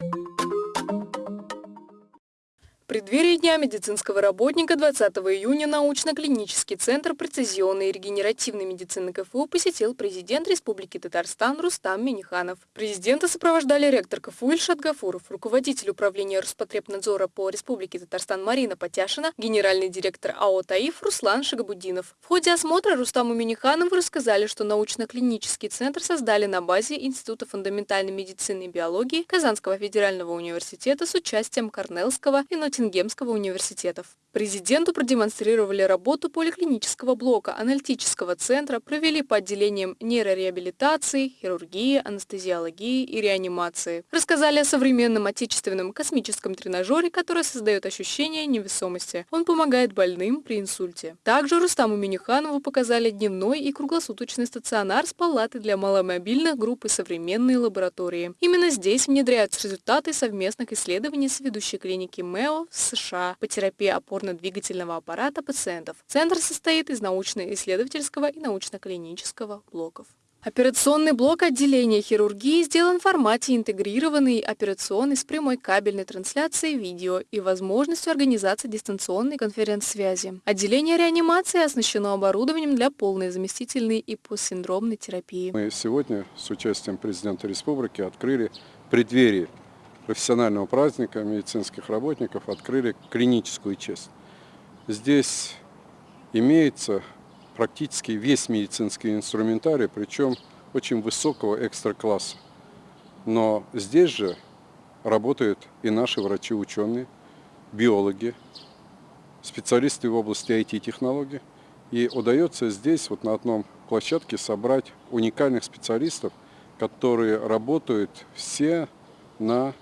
В преддверии Дня медицинского работника 20 июня научно-клинический центр прецизионной и регенеративной медицины КФУ посетил президент Республики Татарстан Рустам Миниханов. Президента сопровождали ректор КФУ Ильшат Гафуров, руководитель управления Роспотребнадзора по Республике Татарстан Марина Потяшина, генеральный директор АО «Таиф» Руслан Шагабудинов. В ходе осмотра Рустаму Миниханову рассказали, что научно-клинический центр создали на базе Института фундаментальной медицины и биологии Казанского федерального университета с участием Корнеллского и Нотинг Ноттингемского университетов. Президенту продемонстрировали работу поликлинического блока, аналитического центра, провели по отделениям нейрореабилитации, хирургии, анестезиологии и реанимации. Рассказали о современном отечественном космическом тренажере, который создает ощущение невесомости. Он помогает больным при инсульте. Также Рустаму Минюханову показали дневной и круглосуточный стационар с палатой для маломобильных групп и современные лаборатории. Именно здесь внедряются результаты совместных исследований с ведущей клиники МЭО в США по терапии опорно-двигательного аппарата пациентов. Центр состоит из научно-исследовательского и научно-клинического блоков. Операционный блок отделения хирургии сделан в формате интегрированный операционный с прямой кабельной трансляцией видео и возможностью организации дистанционной конференц-связи. Отделение реанимации оснащено оборудованием для полной заместительной и постсиндромной терапии. Мы сегодня с участием президента республики открыли преддверие профессионального праздника медицинских работников открыли клиническую часть. Здесь имеется практически весь медицинский инструментарий, причем очень высокого экстра-класса. Но здесь же работают и наши врачи-ученые, биологи, специалисты в области IT-технологий. И удается здесь, вот на одном площадке, собрать уникальных специалистов, которые работают все на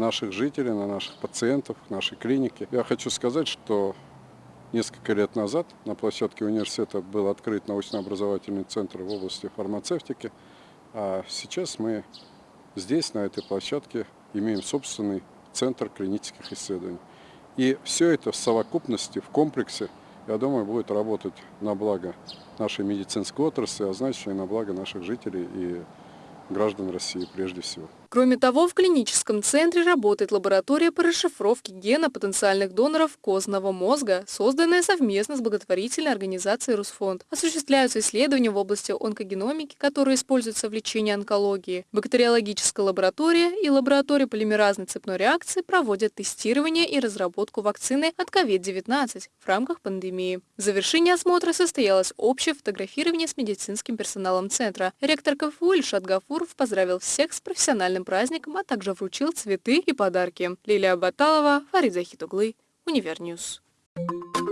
наших жителей, на наших пациентов, нашей клинике. Я хочу сказать, что несколько лет назад на площадке университета был открыт научно-образовательный центр в области фармацевтики, а сейчас мы здесь, на этой площадке, имеем собственный центр клинических исследований. И все это в совокупности, в комплексе, я думаю, будет работать на благо нашей медицинской отрасли, а значит и на благо наших жителей и граждан России прежде всего. Кроме того, в клиническом центре работает лаборатория по расшифровке гена потенциальных доноров костного мозга, созданная совместно с благотворительной организацией «Русфонд». Осуществляются исследования в области онкогеномики, которые используются в лечении онкологии. Бактериологическая лаборатория и лаборатория полимеразной цепной реакции проводят тестирование и разработку вакцины от COVID-19 в рамках пандемии. В завершении осмотра состоялось общее фотографирование с медицинским персоналом центра. Ректор КФУ Ильшат Гафуров поздравил всех с профессиональным юбилейным праздником, а также вручил цветы и подарки. Лилия Баталова, Фарид Захитуглы, Универньюз. Thank you.